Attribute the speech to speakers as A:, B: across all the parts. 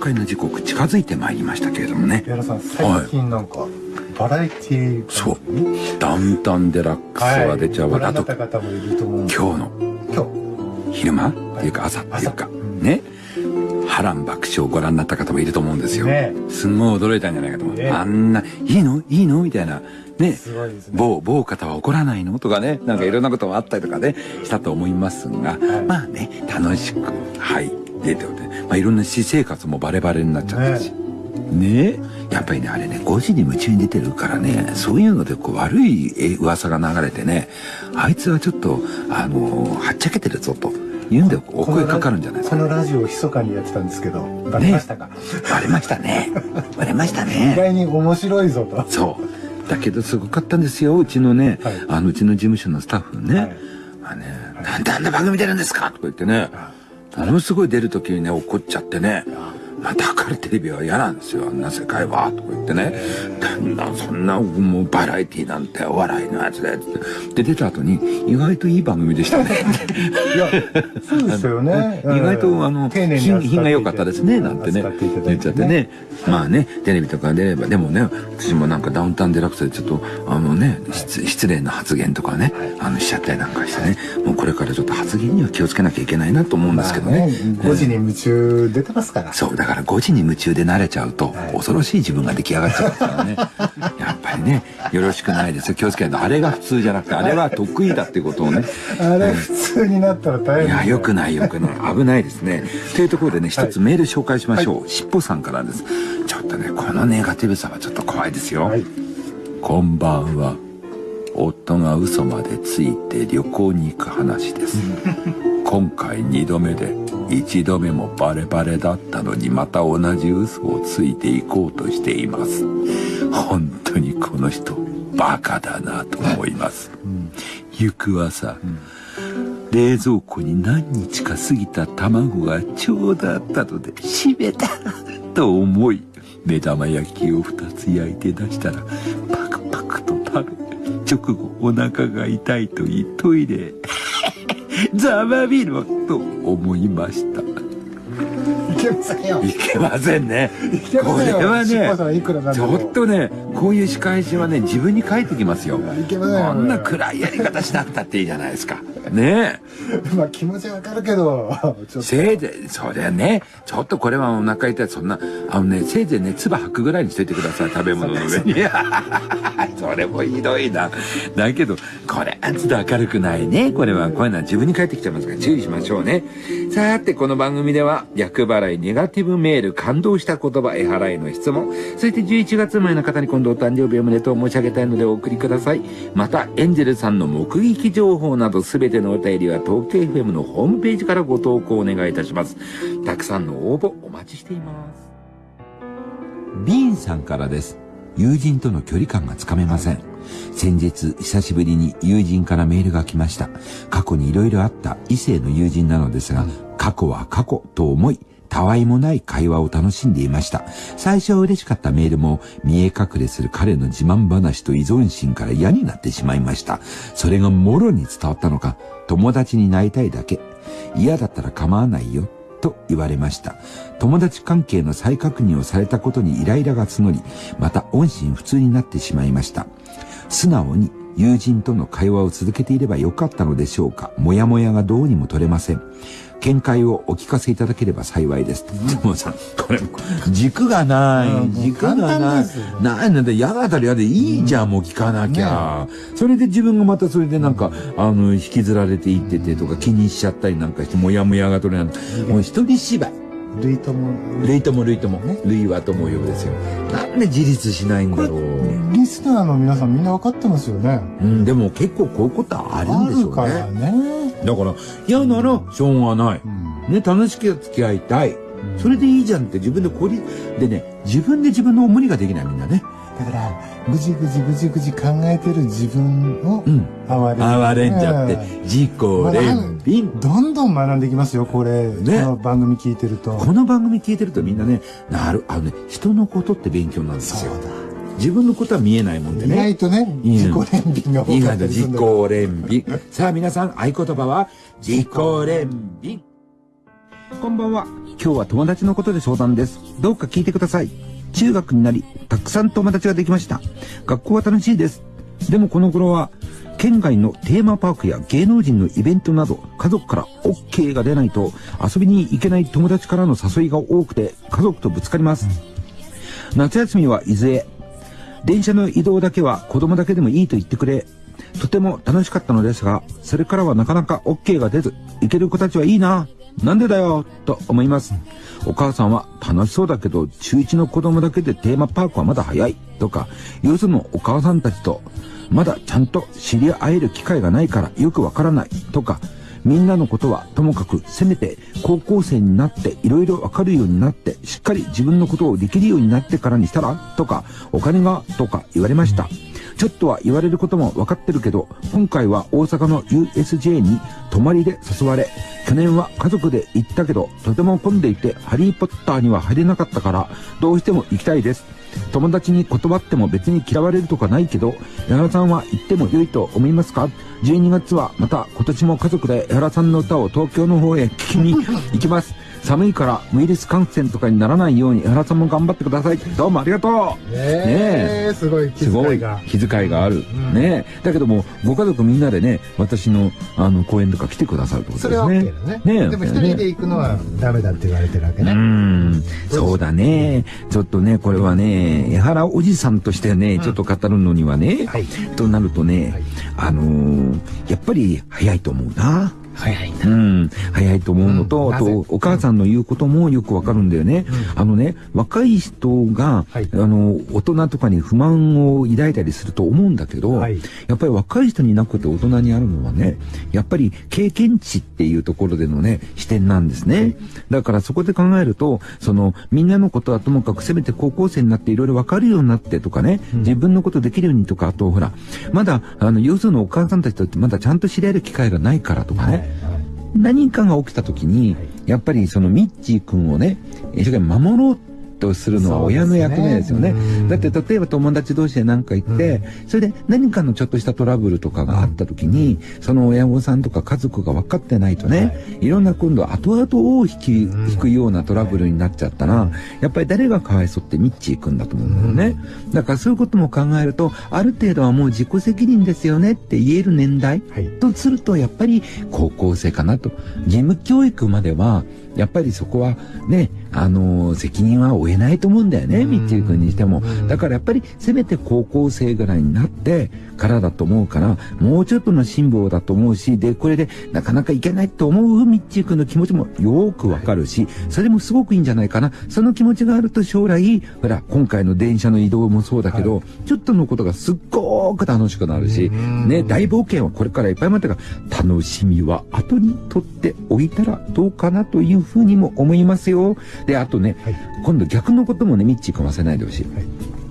A: 別れの時刻近づいてまいりましたけれどもね。
B: 矢田さん最近なんか、バラエティー
A: そう。ダウンタウンデラックスは出ちゃうわ、
B: はい、
A: あと今日の
B: 今日。
A: 昼間っていうか朝っていうか、ね。波乱爆笑をご覧になった方もいると思うんですよ、
B: ね。
A: すんごい驚いたんじゃないかと思う、
B: ね。
A: あんないいの？いいの？みたいな。ね。
B: ね。
A: 某某方は怒らないの？とかね。なんかいろんなこともあったりとかね。したと思いますが、
B: はい。
A: まあね楽しくはい。出ておいて、まあ、いろんな私生活もバレバレになっちゃったし、ね。やっぱりねあれね5時に夢中に出てるからねそういうのでこう悪いえ噂が流れてねあいつはちょっとあのはっちゃけてるぞというんでお声かかるんじゃないですか。
B: このラジオを密かにやってたんですけどバレましたか、
A: バレましたね。バレました
B: 意
A: ね
B: 外に面白いぞと。
A: そう。だけどすごかったんですようちのね、
B: はい。
A: あのうちの事務所のスタッフね、
B: はい。
A: まあね「なんであんな番組出るんですか?」とか言ってねものすごい出る時にね怒っちゃってね。まあ、だからテレビは嫌なんですよ、あんな世界は、とか言ってね。だんだんそんな、もうバラエティなんてお笑いのやつで、つって。で、出た後に、意外といい番組でしたね。
B: いやそうですよね。
A: 意外と、あの、品品が良かったですね、なんてね。言っちゃってね。まあね、テレビとか出れば、でもね、私もなんかダウンタウンデラックスでちょっと、あのね、失失礼な発言とかね、あの、しちゃったりなんかしてね、もうこれからちょっと発言には気をつけなきゃいけないなと思うんですけどね。
B: 5時に夢中出てますから。
A: そう、だから5時に夢中で慣れちゃうと、
B: はい
A: 恐ろしい自分が出来上がっちゃうからね。やっぱりね、よろしくないですよ。気をつけないと。あれが普通じゃなくて、あれは得意だっていうことをね。
B: あれ普通になったら大変
A: いや、良くない良くない。危ないですね。というところでね、一つメール紹介しましょう。しっぽさんからです。ちょっとね、このネガティブさはちょっと怖いですよ。
B: はい
A: こんばんは。夫が嘘までついて旅行に行く話です。今回2度目で、1度目もバレバレだったのにまた同じ嘘をついていこうとしています。本当にこの人、バカだなと思います。行く朝、冷蔵庫に何日か過ぎた卵がちょうどあったので閉めたと思い目玉焼きを2つ焼いて出したらパクパクと食べ直後お腹が痛いと言いトイレへざまみろと思いました。
B: いけませんよ。
A: いけませんね。これはねちょっとねこういう仕返しはね自分に返ってきますよ。
B: いけませんよ。
A: こんな暗いやり方しなくたっていいじゃないですかねえ
B: まあ気持ちはわかるけど
A: せいぜい、そうだよね。ちょっとこれはお腹痛い。そんな、あのね、せいぜいね、唾吐くぐらいにしといてください。食べ物の上に。いや それもひどいな。だけど、これはちょっと明るくないね。これは、こういうのは自分に返ってきちゃいますから注意しましょうね。さて、この番組では、厄払い、ネガティブメール、感動した言葉、絵払いの質問、そして11月生まれの方に今度お誕生日おめでとう申し上げたいのでお送りください。また、エンジェルさんの目撃情報などすべてのお便りは東京 FM のホームページからご投稿お願いいたします。たくさんの応募お待ちしています。ビーンさんからです。友人との距離感がつかめません。先日、久しぶりに友人からメールが来ました。過去に色々あった異性の友人なのですが、過去は過去と思い、たわいもない会話を楽しんでいました。最初は嬉しかったメールも、見え隠れする彼の自慢話と依存心から嫌になってしまいました。それがもろに伝わったのか、友達になりたいだけ。嫌だったら構わないよ。と言われました。友達関係の再確認をされたことにイライラが募り、また音信不通になってしまいました。素直に友人との会話を続けていればよかったのでしょうか。もやもやがどうにも取れません。見解をお聞かせいただければ幸いです。でもさ、これ、軸がない。軸がない。ないなんだ、嫌だったら嫌でいいじゃん、もう聞かなきゃ。それで自分がまたそれでなんか、あの、引きずられていっててとか気にしちゃったりなんかして、もやもやが取れない。もう一人芝居。
B: 類とも
A: ルイともルイとも。ルイはとも呼ぶですよ。なんで自立しないんだろう。
B: リスナーの皆さんみんな分かってますよね
A: うん、でも結構こういうことあるんでしょう
B: あるから
A: ね。
B: ね
A: だから、嫌ならしょうがない。
B: うん
A: ね、楽しく付き合いたい。それでいいじゃんって自分でこり、でね、自分で自分の無理ができないみんなね。
B: だからぐじぐじぐじぐじ考えてる自分を
A: うん。
B: 哀れ
A: 哀れんじゃって、自己憐憫。
B: どんどん学んできますよこれ、
A: ね
B: この番組聞いてると
A: この番組聞いてるとみんなね、なる、あのね、人のことって勉強なんですよ。
B: そうだ
A: 自分のことは見えないもんで
B: 意
A: ね。
B: 外とね
A: いいね
B: 自己憐憫が多かっ
A: 意外と自己
B: たりするんだ
A: 憐憫。さあ皆さん、合言葉は、自己憐憫。こんばんは。
C: 今日は友達のことで相談です。どうか聞いてください。中学になり、たくさん友達ができました。学校は楽しいです。でもこの頃は、県外のテーマパークや芸能人のイベントなど、家族から OK が出ないと遊びに行けない友達からの誘いが多くて、家族とぶつかります。夏休みは伊豆へ。電車の移動だけは子供だけでもいいと言ってくれ。とても楽しかったのですが、それからはなかなか OK が出ず、行ける子たちはいいな。なんでだよ、と思います。お母さんは楽しそうだけど、中1の子供だけでテーマパークはまだ早い、とか、よそのお母さんたちと、まだちゃんと知り合える機会がないからよくわからない、とか、みんなのことはともかくせめて高校生になっていろいろわかるようになってしっかり自分のことをできるようになってからにしたらとかお金がとか言われました。ちょっとは言われることも分かってるけど、今回は大阪の USJ に泊まりで誘われ、去年は家族で行ったけど、とても混んでいて、ハリーポッターには入れなかったから、どうしても行きたいです。友達に断っても別に嫌われるとかないけど、江原さんは行っても良いと思いますか ?12 月はまた今年も家族で江原さんの歌を東京の方へ聞きに行きます。寒いからウイルス感染とかにならないように江原さんも頑張ってください。どうもありがとう。
B: ねえすごい気遣いが。
A: 気遣いがある。
B: ん。
A: ねだけども、ご家族みんなでね、私の、あの、公演とか来てくださるってこと
B: そ
A: ですね。
B: れは OK だね。
A: ね
B: でも一人で行くのはダメだって言われてるわけ
A: う
B: ね
A: ん、そうだね。ちょっとね、これはね、江原おじさんとしてね、ちょっと語るのにはね、
B: はい。
A: となるとね、
B: はい。
A: あのーやっぱり早いと思うな。
B: 早い
A: うん、早いと思うのと、あ
B: うん。なぜ？
A: と、お母さんの言うこともよくわかるんだよね。あのね、若い人が、
B: はい。
A: あの、大人とかに不満を抱いたりすると思うんだけど、
B: はい。
A: やっぱり若い人になくて大人にあるのはね、やっぱり経験値っていうところでのね、視点なんですね。だからそこで考えると、その、みんなのことはともかくせめて高校生になっていろいろわかるようになってとかね、自分のことできるようにとか、あとほら、まだ、あの、要するにお母さんたちとまだちゃんと知り合える機会がないからとかね、何かが起きた時に、やっぱりそのミッチー君をね、一生懸命守ろうとするのは親の役目ですよね。
B: ねうん。
A: だって例えば友達同士で何か言って、それで何かのちょっとしたトラブルとかがあった時に、その親御さんとか家族が分かってないとね、い、ろんな今度後々を引き、引くようなトラブルになっちゃったら、やっぱり誰がかわいそうってミッチー君だと思うんだよね。だからそういうことも考えると、ある程度はもう自己責任ですよねって言える年代、
B: はい
A: とするとやっぱり高校生かなと。義務教育まではやっぱりそこはねあの責任は負えないと思うんだよね
B: うん。
A: みっちー君にしても。だからやっぱりせめて高校生ぐらいになってからだと思うからもうちょっとの辛抱だと思うしでこれでなかなかいけないと思うみっちー君の気持ちもよーくわかるしそれもすごくいいんじゃないかな。その気持ちがあると将来ほら今回の電車の移動もそうだけど、ちょっとのことがすっごーく楽しくなるし
B: うん。
A: ね大冒険はこれからいっぱい待ってるから楽しみは後に取っておいたらどうかなというふうにも思いますよ。であとね、
B: はい。
A: 今度逆のこともねミッチーかませないでほしい、
B: はい。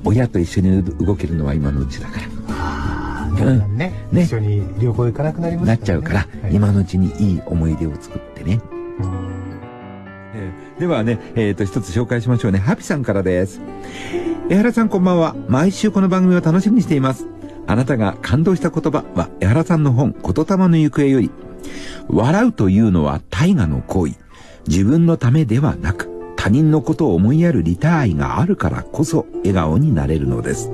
A: 親と一緒に動けるのは今のうちだから。
B: ああだんね。
A: ね。
B: 一緒に旅行行かなくなります
A: なっちゃうから、
B: はい。
A: 今のうちにいい思い出を作ってね。えーではね、えっ、と、一つ紹介しましょうね。ハピさんからです。江原さんこんばんは。毎週この番組を楽しみにしています。あなたが感動した言葉は、江原さんの本、言霊の行方より、笑うというのは大河の行為。自分のためではなく、他人のことを思いやるリターイがあるからこそ笑顔になれるのです。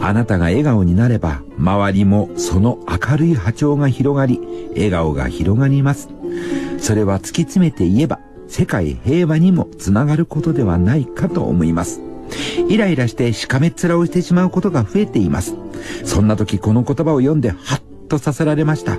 A: あなたが笑顔になれば、周りもその明るい波長が広がり、笑顔が広がります。それは突き詰めて言えば、世界平和にもつながることではないかと思います。イライラしてしかめっ面をしてしまうことが増えています。そんな時この言葉を読んでハッとさせられました。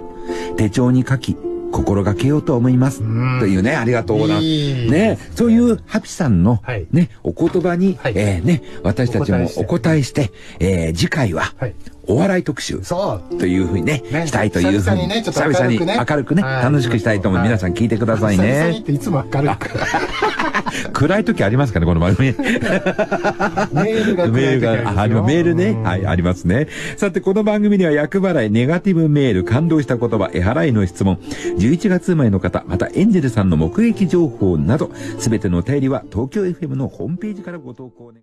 A: 手帳に書き、心がけようと思います。
B: ん
A: というね、ありがとうございます。
B: いい
A: ね、そういうハピさんの、
B: はい
A: ね、お言葉に、
B: はい
A: えーね、私たちもお答えして、えー次回は、
B: はい
A: お笑い特集。
B: そう
A: というふうにね、
B: ね
A: したいというふうに、
B: 久々にね
A: 久々に明るくね、
B: はい
A: 楽しくしたいと思う。
B: はい
A: 皆さん聞いてください
B: 久々にっ
A: ね。
B: ていつも明るく
A: 暗い時ありますかね、この番組。
B: メールが
A: メールが、あ、ありますメールね。
B: うん
A: はい、ありますね。さて、この番組には役払い、ネガティブメール、感動した言葉、絵払いの質問、11月生まれの方、またエンジェルさんの目撃情報など、すべてのお便りは東京 FM のホームページからご投稿ね。